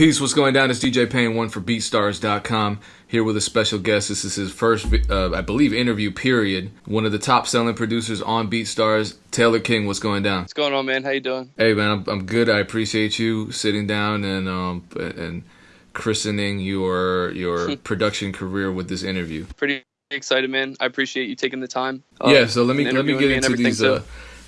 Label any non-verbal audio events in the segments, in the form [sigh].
Peace, what's going down? It's DJ Pain, one for BeatStars.com, here with a special guest. This is his first, uh, I believe, interview period. One of the top selling producers on BeatStars, Taylor King. What's going down? What's going on, man? How you doing? Hey, man, I'm, I'm good. I appreciate you sitting down and um and christening your your [laughs] production career with this interview. Pretty excited, man. I appreciate you taking the time. Uh, yeah, so let me let me get into these. Uh,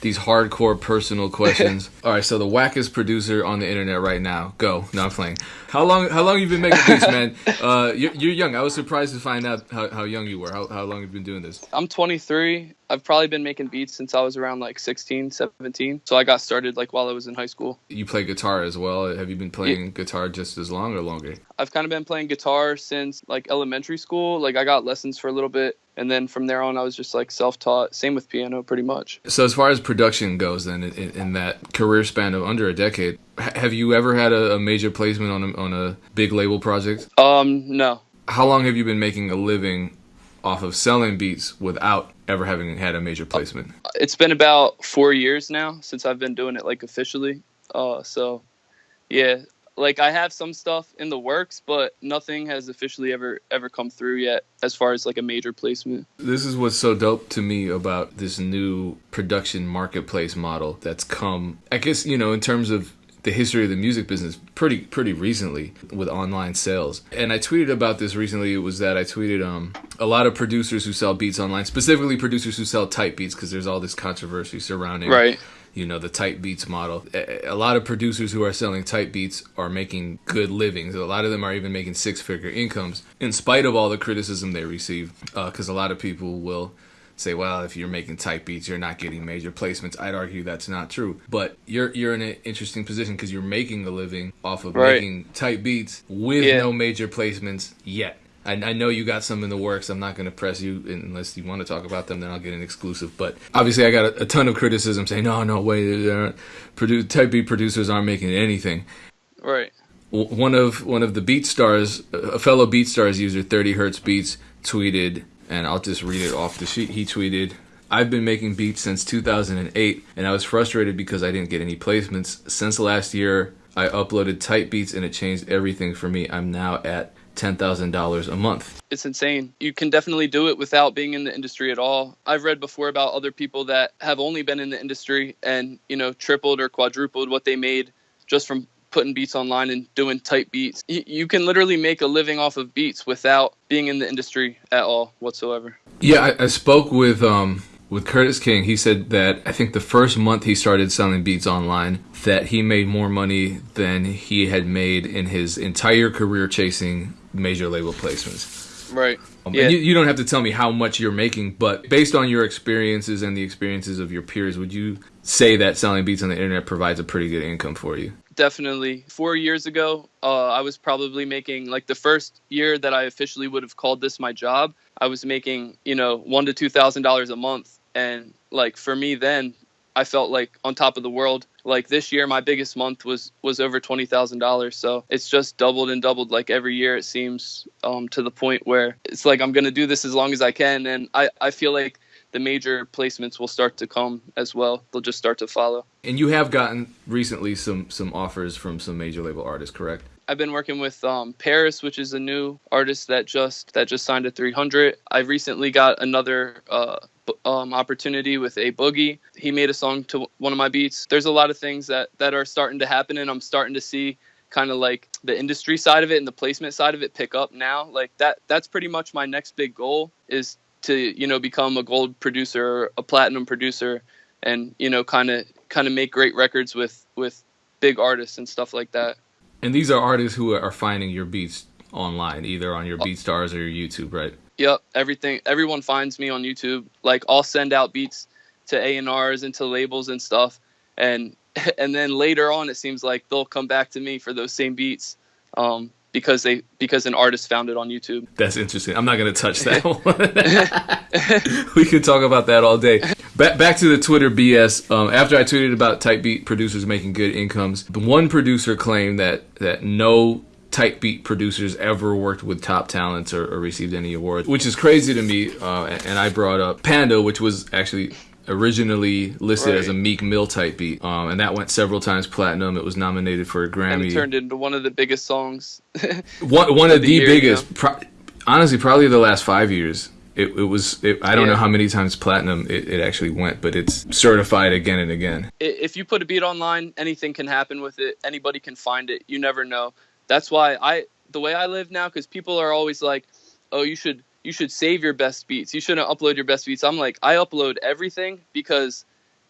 these hardcore personal [laughs] questions. All right, so the wackest producer on the internet right now. Go. No, I'm playing. How long? How long you been making beats, man? [laughs] Uh, you're, you're, young. I was surprised to find out how, how young you were. How, how long have you been doing this? I'm 23. I've probably been making beats since I was around like 16, 17. So I got started like while I was in high school. You play guitar as well. Have you been playing yeah. guitar just as long or longer? I've kind of been playing guitar since like elementary school. Like I got lessons for a little bit and then from there on i was just like self-taught. Same with piano pretty much. So as far as production goes then in, in that career span of under a decade have you ever had a, a major placement on a, on a big label project? Um no. How long have you been making a living off of selling beats without ever having had a major placement? It's been about four years now since i've been doing it like officially. Uh so yeah like I have some stuff in the works, but nothing has officially ever ever come through yet as far as like a major placement. This is what's so dope to me about this new production marketplace model that's come. I guess you know in terms of the history of the music business pretty pretty recently with online sales. And I tweeted about this recently. It was that I tweeted um a lot of producers who sell beats online, specifically producers who sell type beats because there's all this controversy surrounding right you know the type beats model. A lot of producers who are selling type beats are making good livings. A lot of them are even making six figure incomes in spite of all the criticism they receive because uh, a lot of people will say well if you're making type beats you're not getting major placements. I'd argue that's not true. But you're you're in an interesting position because you're making a living off of right. making type beats with yeah. no major placements yet I, I, know you got some in the works. I'm not going to press you unless you want to talk about them. Then I'll get an exclusive. But obviously, I got a, a ton of criticism saying, "No, no way, produ- type B producers aren't making anything." Right. One of one of the BeatStars, a fellow Beat Stars user, 30 Hertz Beats, tweeted, and I'll just read it off the sheet. He tweeted. I've been making beats since 2008, and I was frustrated because I didn't get any placements. Since last year, I uploaded type beats, and it changed everything for me. I'm now at $10,000 a month. It's insane. You can definitely do it without being in the industry at all. I've read before about other people that have only been in the industry and, you know, tripled or quadrupled what they made just from putting beats online and doing type beats. You can literally make a living off of beats without being in the industry at all whatsoever. Yeah, I, I spoke with um, with Curtiss King, he said that I think the first month he started selling beats online, that he made more money than he had made in his entire career chasing major label placements. Right. Um, yeah. You, you, don't have to tell me how much you're making, but based on your experiences and the experiences of your peers, would you say that selling beats on the internet provides a pretty good income for you? Definitely. Four years ago, uh, I was probably making like the first year that I officially would have called this my job. I was making you know one to two thousand dollars a month, and like for me then i felt like on top of the world like this year my biggest month was was over $20000 so it's just doubled and doubled like every year it seems um, to the point where it's like i'm to do this as long as i can and i i feel like the major placements will start to come as well. They'll just start to follow. And you have gotten recently some some offers from some major label artists correct I've been working with um, Paris, which is a new artist that just that just signed a 300. I recently got another uh, um, opportunity with A Boogie. He made a song to one of my beats. There's a lot of things that that are starting to happen, and I'm starting to see kind of like the industry side of it and the placement side of it pick up now. Like that that's pretty much my next big goal is to you know become a gold producer, a platinum producer, and you know kind of kind of make great records with with big artists and stuff like that. And these are artists who are finding your beats online, either on your oh. BeatStars or your YouTube, right? Yep, everything. Everyone finds me on YouTube. Like I'll send out beats to A and R's and to labels and stuff, and [laughs] and then later on, it seems like they'll come back to me for those same beats. Um, because they because an artist found it on YouTube. That's interesting. I'm not going to touch that [laughs] [laughs] we could talk about that all day. Back back to the Twitter BS. Um, after I tweeted about type beat producers making good incomes, the one producer claimed that that no type beat producers ever worked with top talents or, or received any awards, which is crazy to me. Uh, and I brought up Panda, which was actually originally listed Right. as a Meek Mill type beat, um, and that went several times platinum. It was nominated for a and Grammy. it turned into one of the biggest songs. one one [laughs] of of the the year, biggest, pro- honestly, probably the last five years. It, it was. It, I don't know how many times platinum it, it actually went, but it's certified again and again. If you put a beat online, anything can happen with it. Anybody can find it. You never know. That's why I the way I live now because people are always like, "Oh, you should you should save your best beats. You shouldn't upload your best beats." I'm like, I upload everything because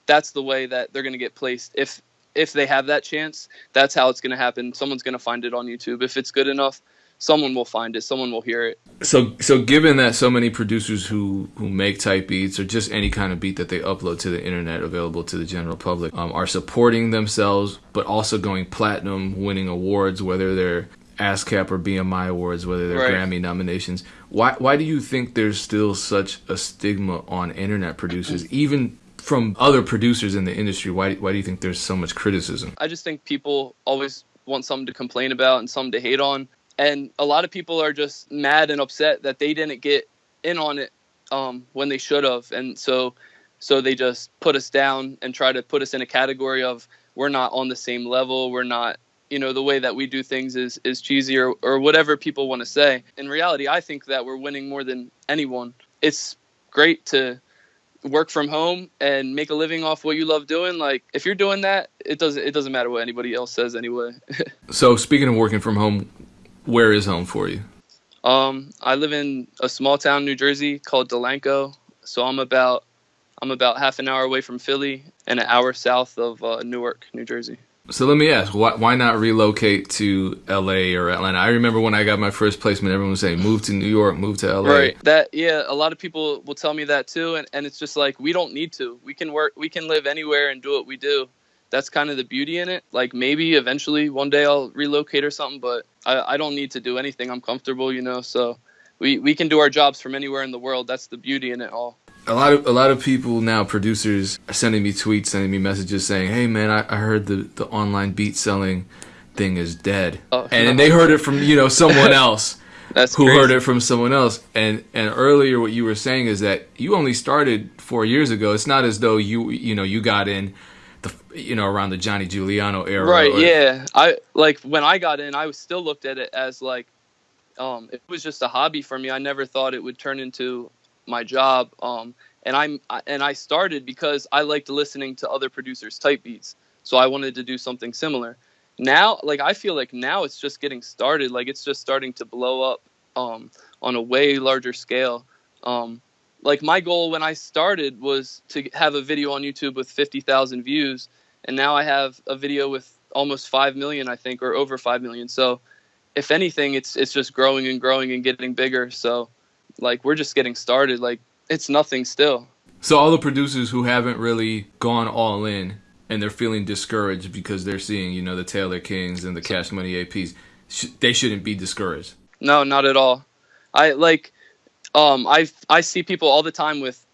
that's the way that they're gonna get placed. If if they have that chance, that's how it's gonna happen. Someone's gonna find it on YouTube. If it's good enough, someone will find it. Someone will hear it. So, so given that so many producers who who make type beats or just any kind of beat that they upload to the internet available to the general public um, are supporting themselves, but also going platinum, winning awards, whether they're ASCAP or BMI awards, whether they're Right. Grammy nominations. Why why do you think there's still such a stigma on internet producers, even from other producers in the industry? Why why do you think there's so much criticism? I just think people always want something to complain about and something to hate on. And a lot of people are just mad and upset that they didn't get in on it um, when they should have. And so, so they just put us down and try to put us in a category of we're not on the same level. We're not, you know, the way that we do things is, is cheesy or, or whatever people want to say. In reality, I think that we're winning more than anyone. It's great to work from home and make a living off what you love doing like if you're doing that it doesn't it doesn't matter what anybody else says anyway [laughs] So speaking of working from home, where is home for you? um i live in a small town new jersey called delanco so i'm about i'm about half an hour away from philly and an hour south of uh, newark new jersey So let me ask, why, why not relocate to LA or Atlanta? I remember when I got my first placement, everyone was saying, move to New York, move to LA. right that yeah a lot of people will tell me that too and, and it's just like we don't need to we can work we can live anywhere and do what we do that's kind of the beauty in it like maybe eventually one day i'll relocate or something but i, I don't need to do anything i'm comfortable you know so we, we can do our jobs from anywhere in the world that's the beauty in it all A lot of a lot of people now, producers, are sending me tweets, sending me messages saying, "Hey man, I, I heard the, the online beat selling thing is dead," Oh, and, no. they heard it from you know someone else [laughs] that's who crazy. heard it from someone else. And and earlier, what you were saying is that you only started four years ago. It's not as though you you know you got in the you know around the Johnny Juliano era, right or- yeah. I like when i got in i was still looked at it as like um it was just a hobby for me. I never thought it would turn into my job um and i'm and i started because i liked listening to other producers type beats so i wanted to do something similar. Now like i feel like now it's just getting started like it's just starting to blow up um on a way larger scale um like my goal when i started was to have a video on youtube with 50,000 views and now I have a video with almost five million, I think, or over five million. So, if anything, it's it's just growing and growing and getting bigger. So, like we're just getting started. Like it's nothing still. So all the producers who haven't really gone all in and they're feeling discouraged because they're seeing, you know, the Taylor Kings and the Cash Money APs, sh- they shouldn't be discouraged. No, not at all. I like, um, I I see people all the time with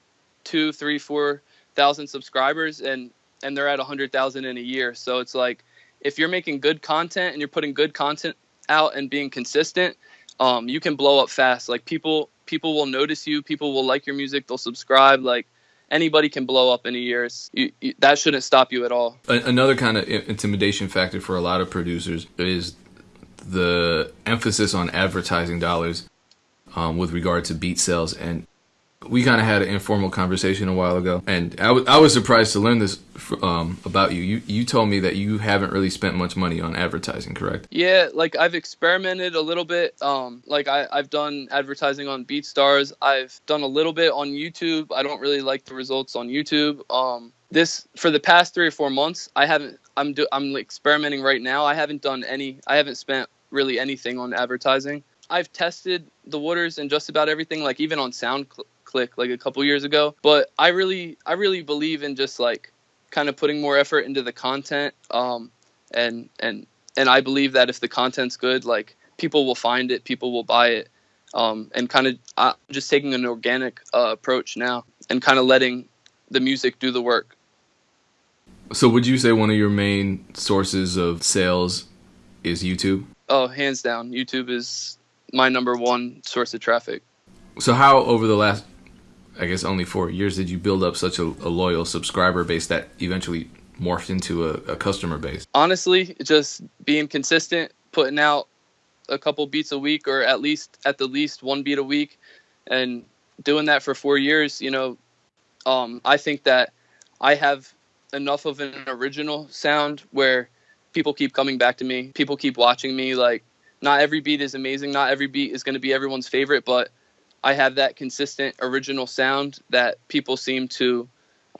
two, three, four thousand subscribers, and and they're at a hundred thousand in a year. So it's like, if you're making good content and you're putting good content out and being consistent, um, you can blow up fast. Like people people will notice you, people will like your music, they'll subscribe. Like anybody can blow up in a year. You, you, that shouldn't stop you at all. Another kind of intimidation factor for a lot of producers is the emphasis on advertising dollars um, with regard to beat sales. And we kind of had an informal conversation a while ago, and I I was surprised to learn this um, about you. You you told me that you haven't really spent much money on advertising, correct? Yeah, like I've experimented a little bit. Um, like I, I've done advertising on BeatStars. I've done a little bit on YouTube. I don't really like the results on YouTube. Um, this for the past three or four months, I haven't. I'm do, I'm experimenting right now. I haven't done any. I haven't spent really anything on advertising. I've tested the waters and just about everything, like even on SoundClick, like a couple years ago. But I really, I really believe in just like kind of putting more effort into the content. Um, and and and I believe that if the content's good, like people will find it, people will buy it, um, and kind of uh, just taking an organic uh, approach now and kind of letting the music do the work. So would you say one of your main sources of sales is YouTube? Oh, hands down, YouTube is my number one source of traffic. So how over the last I guess only four years did you build up such a, a loyal subscriber base that eventually morphed into a, a customer base? Honestly, just being consistent, putting out a couple beats a week, or at least at the least one beat a week, and doing that for four years. You know, um, I think that I have enough of an original sound where people keep coming back to me. People keep watching me. Like, not every beat is amazing. Not every beat is going to be everyone's favorite, but I have that consistent original sound that people seem to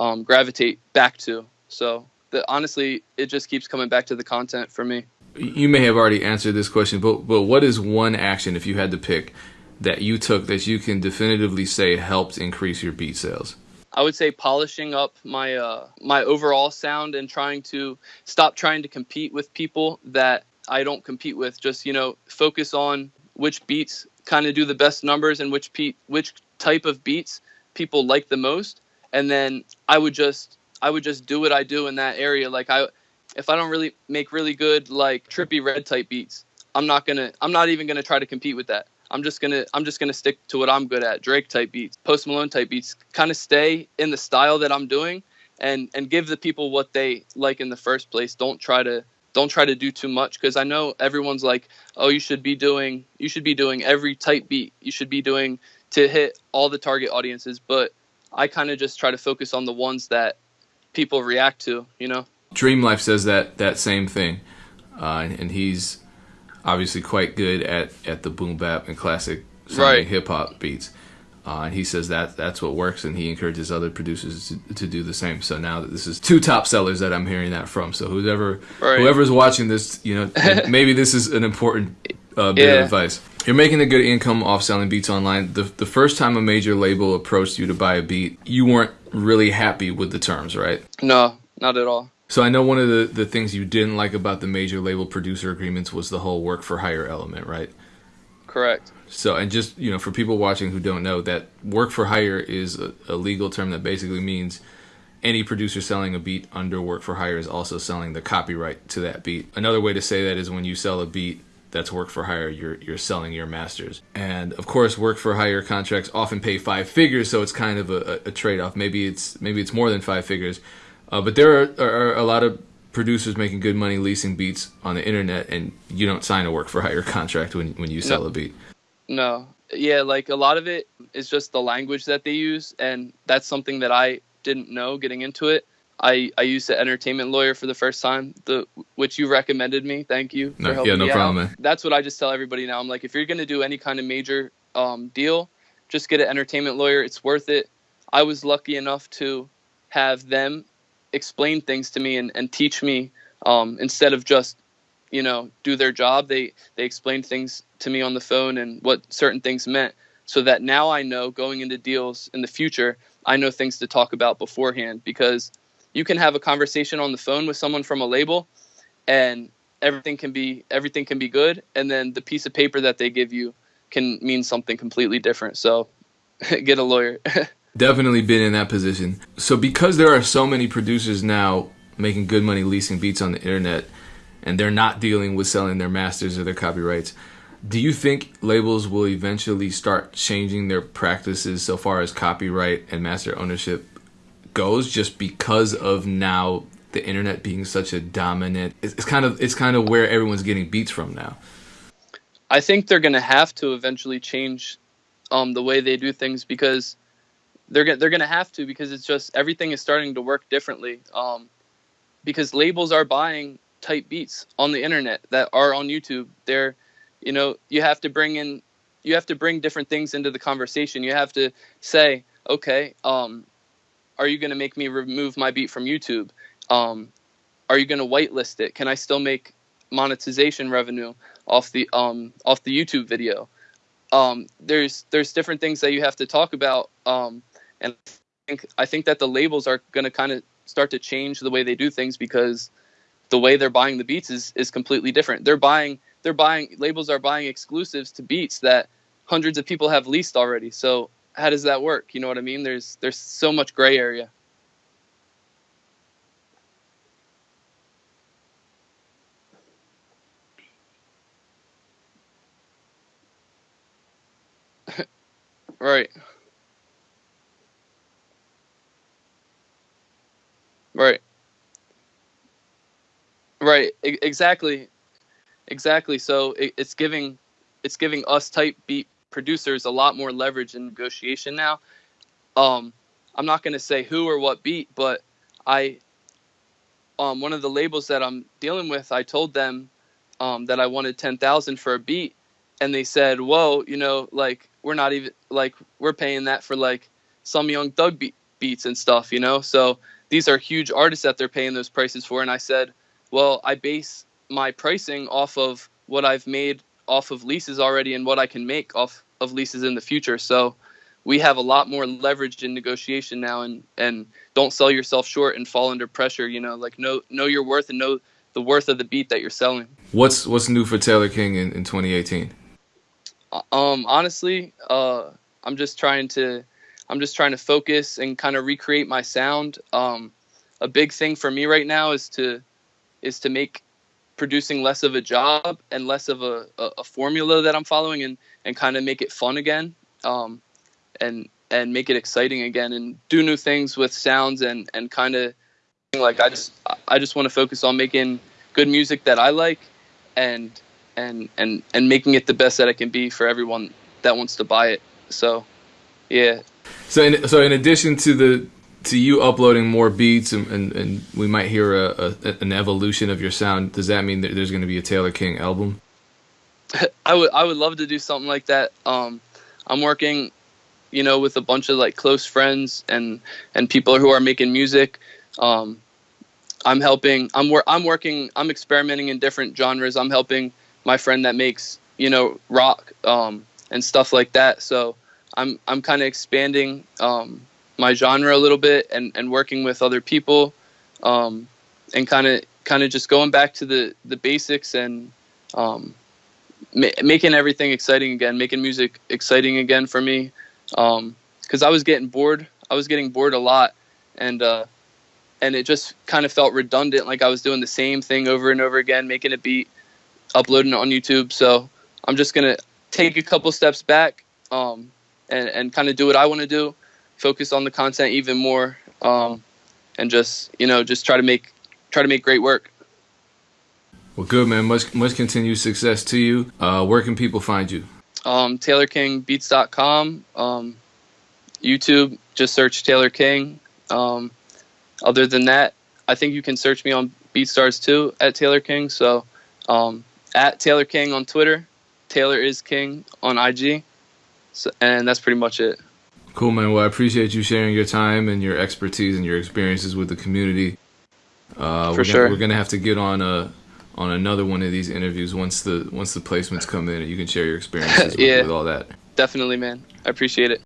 um, gravitate back to. So the, honestly, it just keeps coming back to the content for me. You may have already answered this question, but but what is one action if you had to pick that you took that you can definitively say helped increase your beat sales? I would say polishing up my uh, my overall sound and trying to stop trying to compete with people that I don't compete with. Just you know, focus on which beats kind of do the best numbers and which pe- which type of beats people like the most, and then I would just I would just do what I do in that area. Like I, if I don't really make really good like Trippie Redd type beats, I'm not gonna I'm not even gonna try to compete with that. I'm just gonna I'm just gonna stick to what I'm good at. Drake type beats, Post Malone type beats. Kind of stay in the style that I'm doing, and and give the people what they like in the first place. Don't try to don't try to do too much because I know everyone's like, oh, you should be doing you should be doing every type beat. You should be doing to hit all the target audiences. But I kind of just try to focus on the ones that people react to. You know. Dream Life says that that same thing, uh, and he's obviously quite good at at the boom bap and classic right. hip hop beats. Uh, and he says that that's what works, and he encourages other producers to, to do the same. So now that this is two top sellers that I'm hearing that from. So whoever right. whoever's watching this, you know, [laughs] maybe this is an important uh, bit yeah. of advice. You're making a good income off selling beats online. The the first time a major label approached you to buy a beat, you weren't really happy with the terms, right? No, not at all. So I know one of the, the things you didn't like about the major label producer agreements was the whole work for hire element, right? Correct. So and just you know for people watching who don't know that work for hire is a, a legal term that basically means any producer selling a beat under work for hire is also selling the copyright to that beat. Another way to say that is when you sell a beat that's work for hire, you're you're selling your masters. And of course, work for hire contracts often pay five figures, so it's kind of a, a trade off. Maybe it's maybe it's more than five figures, uh, but there are, are, a lot of producers making good money leasing beats on the internet, and you don't sign a work for hire contract when when you sell no. a beat. No, yeah, like a lot of it is just the language that they use, and that's something that I didn't know getting into it. I, I used the entertainment lawyer for the first time, the which you recommended me. Thank you for no, helping yeah, no me problem, out. Man. That's what I just tell everybody now. I'm like, if you're gonna do any kind of major um, deal, just get an entertainment lawyer. It's worth it. I was lucky enough to have them explain things to me and, and teach me um, instead of just you know do their job. They they explained things to me on the phone and what certain things meant so that now i know going into deals in the future i know things to talk about beforehand because you can have a conversation on the phone with someone from a label and everything can be everything can be good. And then the piece of paper that they give you can mean something completely different. So [laughs] get a lawyer [laughs] definitely been in that position. So because there are so many producers now making good money leasing beats on the internet and they're not dealing with selling their masters or their copyrights, do you think labels will eventually start changing their practices so far as copyright and master ownership goes just because of now the internet being such a dominant it's kind of it's kind of where everyone's getting beats from now. I think they're going to have to eventually change um, the way they do things because they're gonna they're gonna have to because it's just everything is starting to work differently. Um, because labels are buying type beats on the internet that are on YouTube. They're, you know, you have to bring in, you have to bring different things into the conversation. You have to say, okay, um, are you going to make me remove my beat from YouTube? Um, are you going to whitelist it? Can I still make monetization revenue off the um, off the YouTube video? Um, there's there's different things that you have to talk about um, and I think I think that the labels are going to kind of start to change the way they do things because the way they're buying the beats is is completely different. They're buying they're buying labels are buying exclusives to beats that hundreds of people have leased already. So how does that work? You know what I mean? There's there's so much gray area. [laughs] right. Right. Right. E- exactly. Exactly. So it, it's giving it's giving us type beat producers a lot more leverage in negotiation now. Um, I'm not going to say who or what beat, but I um, one of the labels that I'm dealing with, I told them um, that I wanted ten thousand for a beat, and they said, "Whoa, you know, like we're not even like we're paying that for like some young beat, beats and stuff, you know." So these are huge artists that they're paying those prices for, and I said, "Well, I base my pricing off of what I've made off of leases already and what I can make off of leases in the future." So we have a lot more leverage in negotiation now and and don't sell yourself short and fall under pressure you know like know know your worth and know the worth of the beat that you're selling. What's what's new for taylor king in, in 2018 uh, um honestly uh i'm just trying to i'm just trying to focus and kind of recreate my sound. Um a big thing for me right now is to is to make producing less of a job and less of a, a, a formula that i'm following and and kind of make it fun again um and and make it exciting again and do new things with sounds and and kind of like I just I just want to focus on making good music that I like and and and and making it the best that it can be for everyone that wants to buy it. So, yeah. So in, so in addition to the to you uploading more beats and, and, and we might hear a, a, an evolution of your sound, does that mean that there's going to be a Taylor King album? [laughs] I would I would love to do something like that. Um, I'm working you know, with a bunch of like close friends and and people who are making music. Um, I'm helping. I'm wor- I'm working. I'm experimenting in different genres. I'm helping my friend that makes you know rock um, and stuff like that. So I'm I'm kind of expanding um, my genre a little bit and and working with other people um, and kind of kind of just going back to the the basics and um, ma- making everything exciting again, making music exciting again for me because um, I was getting bored. I was getting bored a lot, and uh, and it just kind of felt redundant. Like I was doing the same thing over and over again, making a beat, uploading it on YouTube. So I'm just gonna take a couple steps back um, and and kind of do what I want to do, focus on the content even more, um, and just you know just try to make try to make great work. Well, good man. Much much continued success to you. Uh, where can people find you? um, TaylorKingBeats.com. Um, YouTube, just search Taylor King. Um, other than that, I think you can search me on BeatStars too at Taylor King. So um, at Taylor King on Twitter, Taylor is King on IG. So, and that's pretty much it. Cool, man. Well, I appreciate you sharing your time and your expertise and your experiences with the community. Uh, For we're sure. Gonna, we're gonna have to get on a on another one of these interviews once the once the placements come in and you can share your experiences [laughs] yeah. with, with all that. Definitely, man. I appreciate it.